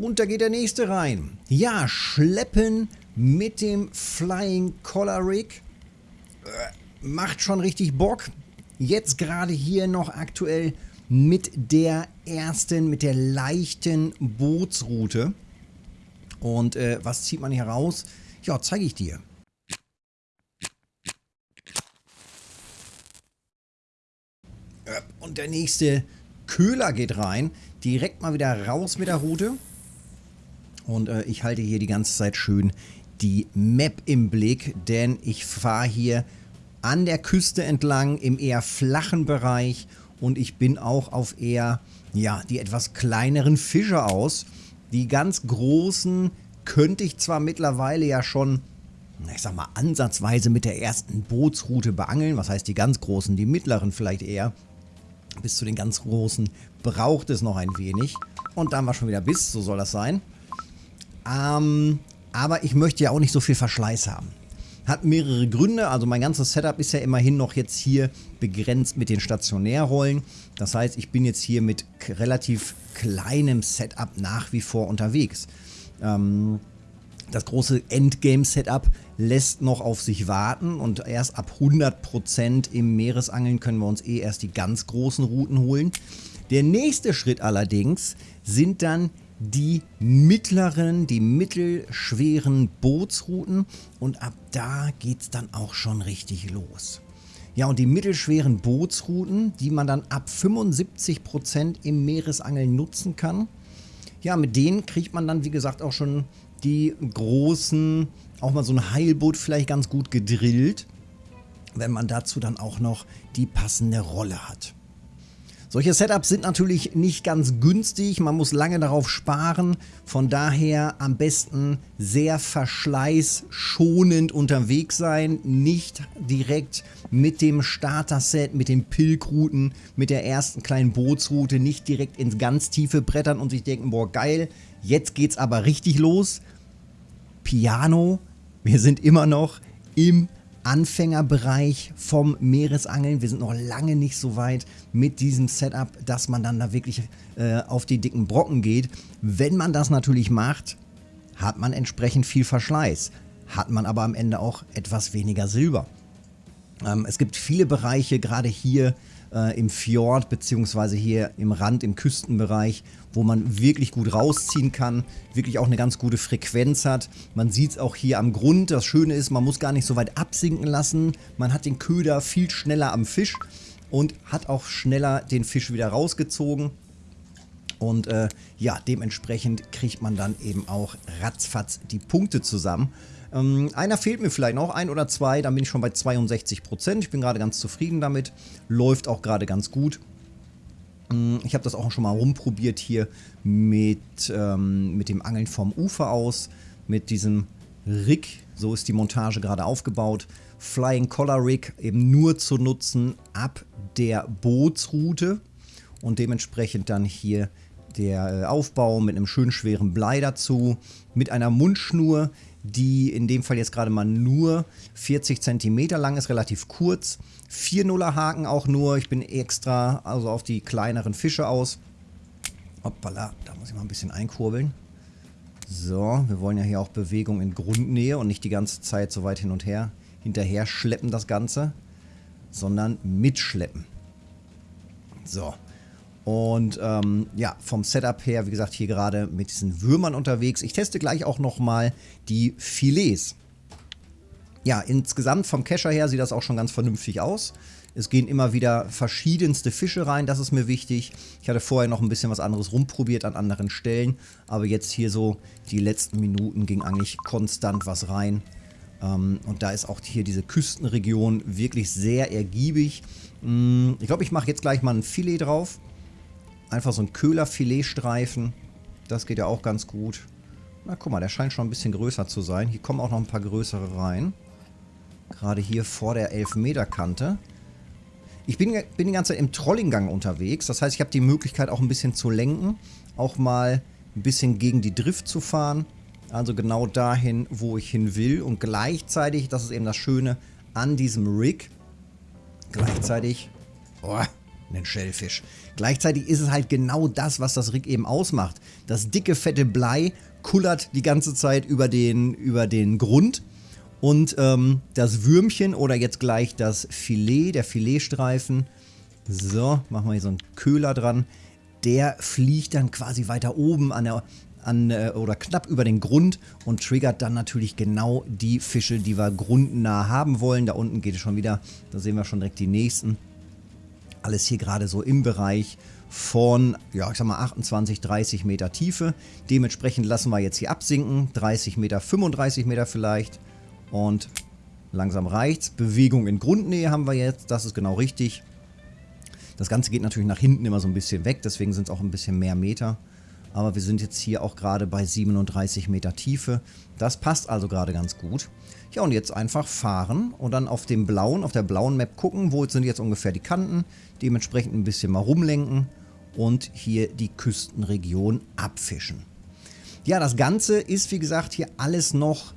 Und da geht der nächste rein. Ja, schleppen mit dem Flying Collar Rig. Äh, macht schon richtig Bock. Jetzt gerade hier noch aktuell mit der ersten, mit der leichten Bootsroute. Und äh, was zieht man hier raus? Ja, zeige ich dir. Äh, und der nächste Köhler geht rein. Direkt mal wieder raus mit der Route. Und äh, ich halte hier die ganze Zeit schön die Map im Blick, denn ich fahre hier an der Küste entlang im eher flachen Bereich und ich bin auch auf eher, ja, die etwas kleineren Fische aus. Die ganz großen könnte ich zwar mittlerweile ja schon, ich sag mal, ansatzweise mit der ersten Bootsroute beangeln. Was heißt die ganz großen? Die mittleren vielleicht eher. Bis zu den ganz großen braucht es noch ein wenig. Und dann war schon wieder bis, so soll das sein. Ähm, aber ich möchte ja auch nicht so viel Verschleiß haben. Hat mehrere Gründe, also mein ganzes Setup ist ja immerhin noch jetzt hier begrenzt mit den Stationärrollen. Das heißt, ich bin jetzt hier mit relativ kleinem Setup nach wie vor unterwegs. Ähm, das große Endgame-Setup lässt noch auf sich warten und erst ab 100% im Meeresangeln können wir uns eh erst die ganz großen Routen holen. Der nächste Schritt allerdings sind dann die mittleren, die mittelschweren Bootsrouten und ab da geht es dann auch schon richtig los. Ja, und die mittelschweren Bootsrouten, die man dann ab 75% im Meeresangeln nutzen kann, ja, mit denen kriegt man dann, wie gesagt, auch schon die großen, auch mal so ein Heilboot vielleicht ganz gut gedrillt, wenn man dazu dann auch noch die passende Rolle hat. Solche Setups sind natürlich nicht ganz günstig, man muss lange darauf sparen, von daher am besten sehr verschleißschonend unterwegs sein, nicht direkt mit dem Starter-Set, mit den Pilgrouten, mit der ersten kleinen Bootsroute, nicht direkt ins ganz tiefe Brettern und sich denken, boah geil, jetzt geht's aber richtig los. Piano, wir sind immer noch im Anfängerbereich vom Meeresangeln. Wir sind noch lange nicht so weit mit diesem Setup, dass man dann da wirklich äh, auf die dicken Brocken geht. Wenn man das natürlich macht, hat man entsprechend viel Verschleiß. Hat man aber am Ende auch etwas weniger Silber. Ähm, es gibt viele Bereiche, gerade hier äh, im Fjord beziehungsweise hier im Rand, im Küstenbereich, wo man wirklich gut rausziehen kann, wirklich auch eine ganz gute Frequenz hat. Man sieht es auch hier am Grund. Das Schöne ist, man muss gar nicht so weit absinken lassen. Man hat den Köder viel schneller am Fisch und hat auch schneller den Fisch wieder rausgezogen. Und äh, ja, dementsprechend kriegt man dann eben auch ratzfatz die Punkte zusammen. Ähm, einer fehlt mir vielleicht noch, ein oder zwei, dann bin ich schon bei 62%. Ich bin gerade ganz zufrieden damit. Läuft auch gerade ganz gut. Ähm, ich habe das auch schon mal rumprobiert hier mit, ähm, mit dem Angeln vom Ufer aus, mit diesem Rig. So ist die Montage gerade aufgebaut. Flying Collar Rig eben nur zu nutzen ab der Bootsroute und dementsprechend dann hier der äh, Aufbau mit einem schön schweren Blei dazu, mit einer Mundschnur, die in dem Fall jetzt gerade mal nur 40 cm lang ist, relativ kurz. 4 Nuller Haken auch nur, ich bin extra also auf die kleineren Fische aus. Hoppala, da muss ich mal ein bisschen einkurbeln. So, wir wollen ja hier auch Bewegung in Grundnähe und nicht die ganze Zeit so weit hin und her hinterher schleppen das Ganze, sondern mitschleppen. So, und ähm, ja, vom Setup her, wie gesagt, hier gerade mit diesen Würmern unterwegs. Ich teste gleich auch nochmal die Filets. Ja, insgesamt vom Kescher her sieht das auch schon ganz vernünftig aus. Es gehen immer wieder verschiedenste Fische rein, das ist mir wichtig. Ich hatte vorher noch ein bisschen was anderes rumprobiert an anderen Stellen, aber jetzt hier so die letzten Minuten ging eigentlich konstant was rein. Ähm, und da ist auch hier diese Küstenregion wirklich sehr ergiebig. Mm, ich glaube, ich mache jetzt gleich mal ein Filet drauf. Einfach so ein Köhlerfiletstreifen. Das geht ja auch ganz gut. Na guck mal, der scheint schon ein bisschen größer zu sein. Hier kommen auch noch ein paar größere rein. Gerade hier vor der 11 Meter Kante. Ich bin, bin die ganze Zeit im Trollinggang unterwegs. Das heißt, ich habe die Möglichkeit auch ein bisschen zu lenken. Auch mal ein bisschen gegen die Drift zu fahren. Also genau dahin, wo ich hin will. Und gleichzeitig, das ist eben das Schöne an diesem Rig, gleichzeitig... Oh, einen Schellfisch. Gleichzeitig ist es halt genau das, was das Rig eben ausmacht. Das dicke, fette Blei kullert die ganze Zeit über den, über den Grund und ähm, das Würmchen oder jetzt gleich das Filet, der Filetstreifen, so, machen wir hier so einen Köhler dran, der fliegt dann quasi weiter oben an der an, äh, oder knapp über den Grund und triggert dann natürlich genau die Fische, die wir grundnah haben wollen. Da unten geht es schon wieder, da sehen wir schon direkt die nächsten. Alles hier gerade so im Bereich von, ja, ich sag mal 28, 30 Meter Tiefe. Dementsprechend lassen wir jetzt hier absinken, 30 Meter, 35 Meter vielleicht. Und langsam reicht's. Bewegung in Grundnähe haben wir jetzt, das ist genau richtig. Das Ganze geht natürlich nach hinten immer so ein bisschen weg, deswegen sind es auch ein bisschen mehr Meter. Aber wir sind jetzt hier auch gerade bei 37 Meter Tiefe. Das passt also gerade ganz gut. Ja, und jetzt einfach fahren und dann auf dem blauen, auf der blauen Map gucken, wo sind jetzt ungefähr die Kanten. Dementsprechend ein bisschen mal rumlenken und hier die Küstenregion abfischen. Ja, das Ganze ist wie gesagt hier alles noch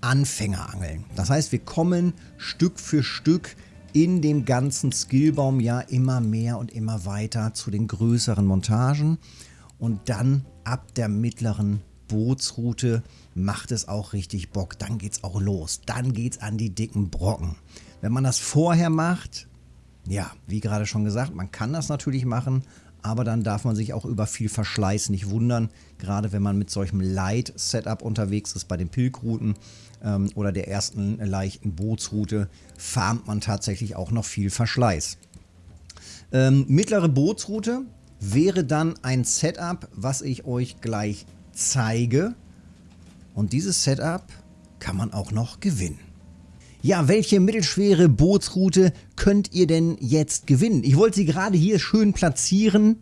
Anfängerangeln. Das heißt, wir kommen Stück für Stück in dem ganzen Skillbaum ja immer mehr und immer weiter zu den größeren Montagen. Und dann ab der mittleren Bootsroute macht es auch richtig Bock. Dann geht es auch los. Dann geht es an die dicken Brocken. Wenn man das vorher macht, ja, wie gerade schon gesagt, man kann das natürlich machen, aber dann darf man sich auch über viel Verschleiß nicht wundern, gerade wenn man mit solchem Light-Setup unterwegs ist bei den Pilgrouten ähm, oder der ersten leichten Bootsroute, farmt man tatsächlich auch noch viel Verschleiß. Ähm, mittlere Bootsroute wäre dann ein Setup, was ich euch gleich zeige. Und dieses Setup kann man auch noch gewinnen. Ja, welche mittelschwere Bootsroute könnt ihr denn jetzt gewinnen? Ich wollte sie gerade hier schön platzieren,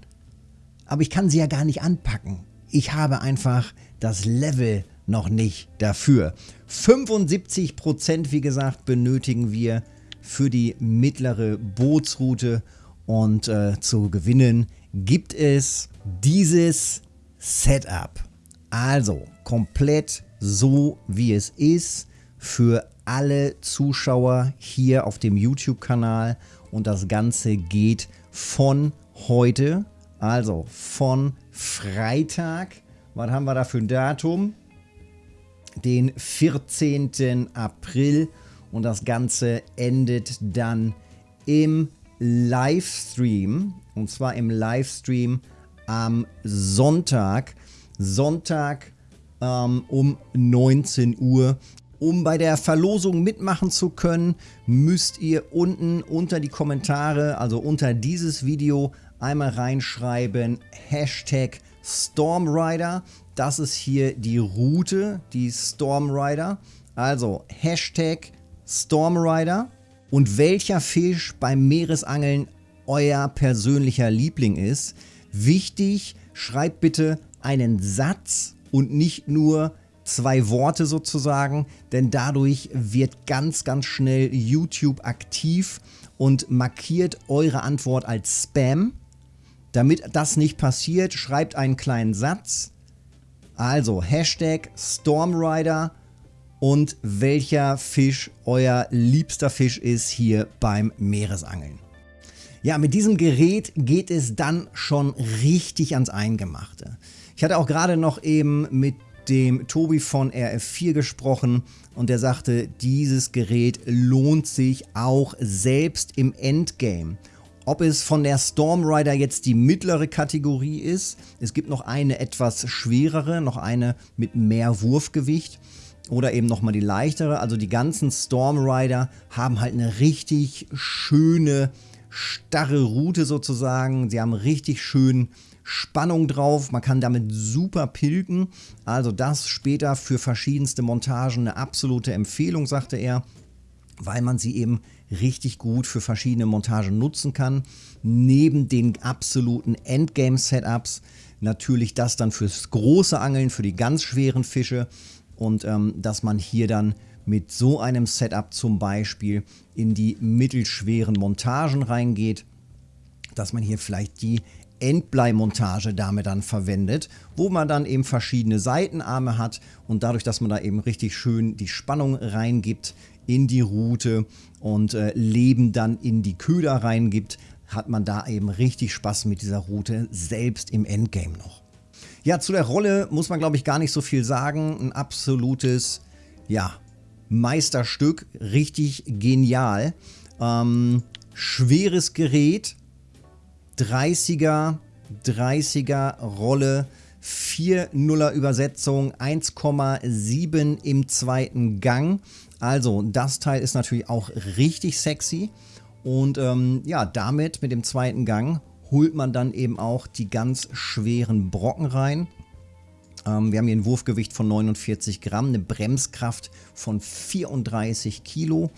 aber ich kann sie ja gar nicht anpacken. Ich habe einfach das Level noch nicht dafür. 75% wie gesagt benötigen wir für die mittlere Bootsroute und äh, zu gewinnen gibt es dieses Setup. Also komplett so wie es ist für alle Zuschauer hier auf dem YouTube-Kanal und das Ganze geht von heute, also von Freitag, was haben wir da für ein Datum? Den 14. April und das Ganze endet dann im Livestream und zwar im Livestream am Sonntag. Sonntag ähm, um 19 Uhr. Um bei der Verlosung mitmachen zu können, müsst ihr unten unter die Kommentare, also unter dieses Video, einmal reinschreiben Hashtag Stormrider. Das ist hier die Route, die Stormrider. Also Hashtag Stormrider. Und welcher Fisch beim Meeresangeln euer persönlicher Liebling ist. Wichtig, schreibt bitte einen Satz und nicht nur zwei Worte sozusagen, denn dadurch wird ganz, ganz schnell YouTube aktiv und markiert eure Antwort als Spam. Damit das nicht passiert, schreibt einen kleinen Satz. Also Hashtag Stormrider und welcher Fisch euer liebster Fisch ist hier beim Meeresangeln. Ja, mit diesem Gerät geht es dann schon richtig ans Eingemachte. Ich hatte auch gerade noch eben mit dem Tobi von RF4 gesprochen und der sagte, dieses Gerät lohnt sich auch selbst im Endgame. Ob es von der Stormrider jetzt die mittlere Kategorie ist, es gibt noch eine etwas schwerere, noch eine mit mehr Wurfgewicht oder eben nochmal die leichtere. Also die ganzen Stormrider haben halt eine richtig schöne, starre Route sozusagen. Sie haben richtig schön Spannung drauf. Man kann damit super pilken. Also das später für verschiedenste Montagen eine absolute Empfehlung, sagte er, weil man sie eben richtig gut für verschiedene Montagen nutzen kann. Neben den absoluten Endgame-Setups natürlich das dann fürs große Angeln, für die ganz schweren Fische und ähm, dass man hier dann mit so einem Setup zum Beispiel in die mittelschweren Montagen reingeht, dass man hier vielleicht die Endbleimontage damit dann verwendet, wo man dann eben verschiedene Seitenarme hat und dadurch, dass man da eben richtig schön die Spannung reingibt in die Route und äh, Leben dann in die Köder reingibt, hat man da eben richtig Spaß mit dieser Route, selbst im Endgame noch. Ja, zu der Rolle muss man, glaube ich, gar nicht so viel sagen. Ein absolutes, ja, Meisterstück, richtig genial. Ähm, schweres Gerät, 30er, 30er Rolle, 4 Nuller Übersetzung, 1,7 im zweiten Gang. Also das Teil ist natürlich auch richtig sexy. Und ähm, ja, damit mit dem zweiten Gang holt man dann eben auch die ganz schweren Brocken rein. Ähm, wir haben hier ein Wurfgewicht von 49 Gramm, eine Bremskraft von 34 Kilo.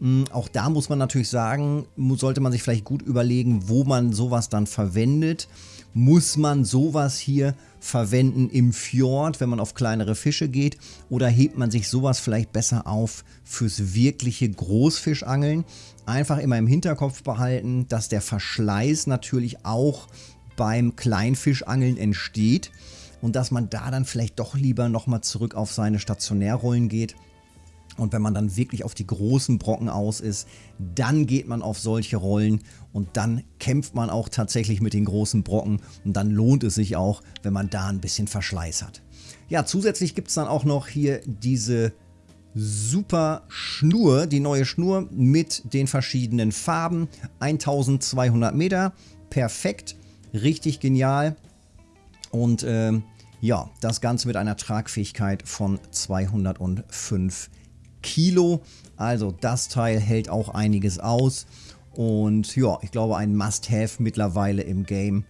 Ähm, auch da muss man natürlich sagen, sollte man sich vielleicht gut überlegen, wo man sowas dann verwendet. Muss man sowas hier verwenden im Fjord, wenn man auf kleinere Fische geht? Oder hebt man sich sowas vielleicht besser auf fürs wirkliche Großfischangeln? Einfach immer im Hinterkopf behalten, dass der Verschleiß natürlich auch beim Kleinfischangeln entsteht und dass man da dann vielleicht doch lieber nochmal zurück auf seine Stationärrollen geht. Und wenn man dann wirklich auf die großen Brocken aus ist, dann geht man auf solche Rollen und dann kämpft man auch tatsächlich mit den großen Brocken und dann lohnt es sich auch, wenn man da ein bisschen Verschleiß hat. Ja, zusätzlich gibt es dann auch noch hier diese super Schnur, die neue Schnur mit den verschiedenen Farben. 1200 Meter, perfekt, richtig genial. Und äh, ja, das Ganze mit einer Tragfähigkeit von 205 Kilo. Also das Teil hält auch einiges aus. Und ja, ich glaube ein Must-Have mittlerweile im Game.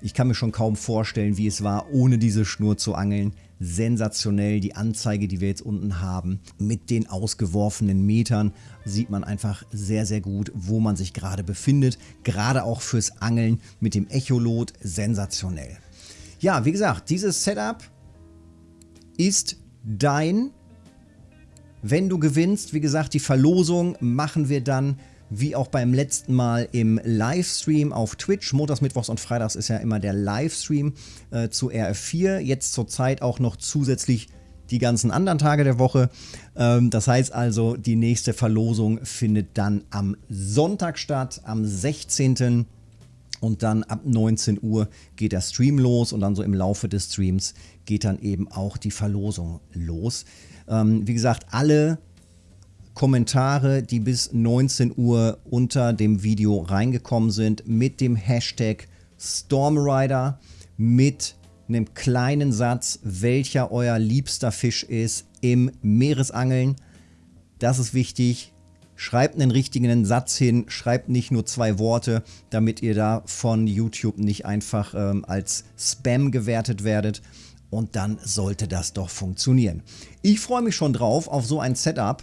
Ich kann mir schon kaum vorstellen, wie es war, ohne diese Schnur zu angeln. Sensationell, die Anzeige, die wir jetzt unten haben, mit den ausgeworfenen Metern, sieht man einfach sehr, sehr gut, wo man sich gerade befindet. Gerade auch fürs Angeln mit dem Echolot sensationell. Ja, wie gesagt, dieses Setup ist dein. Wenn du gewinnst, wie gesagt, die Verlosung machen wir dann wie auch beim letzten Mal im Livestream auf Twitch. Montags, Mittwochs und Freitags ist ja immer der Livestream äh, zu RF4. Jetzt zurzeit auch noch zusätzlich die ganzen anderen Tage der Woche. Ähm, das heißt also, die nächste Verlosung findet dann am Sonntag statt, am 16. Und dann ab 19 Uhr geht der Stream los und dann so im Laufe des Streams geht dann eben auch die Verlosung los. Ähm, wie gesagt, alle Kommentare, die bis 19 Uhr unter dem Video reingekommen sind, mit dem Hashtag Stormrider, mit einem kleinen Satz, welcher euer liebster Fisch ist im Meeresangeln. Das ist wichtig. Schreibt einen richtigen Satz hin, schreibt nicht nur zwei Worte, damit ihr da von YouTube nicht einfach ähm, als Spam gewertet werdet. Und dann sollte das doch funktionieren. Ich freue mich schon drauf auf so ein Setup.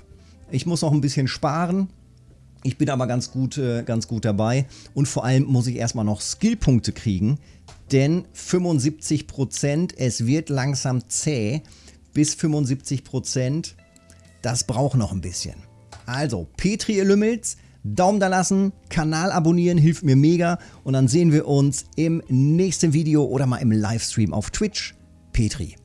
Ich muss noch ein bisschen sparen. Ich bin aber ganz gut, äh, ganz gut dabei. Und vor allem muss ich erstmal noch Skillpunkte kriegen. Denn 75%, es wird langsam zäh. Bis 75%, das braucht noch ein bisschen. Also, Petri ihr Lümmels, Daumen da lassen, Kanal abonnieren, hilft mir mega. Und dann sehen wir uns im nächsten Video oder mal im Livestream auf Twitch. Petri.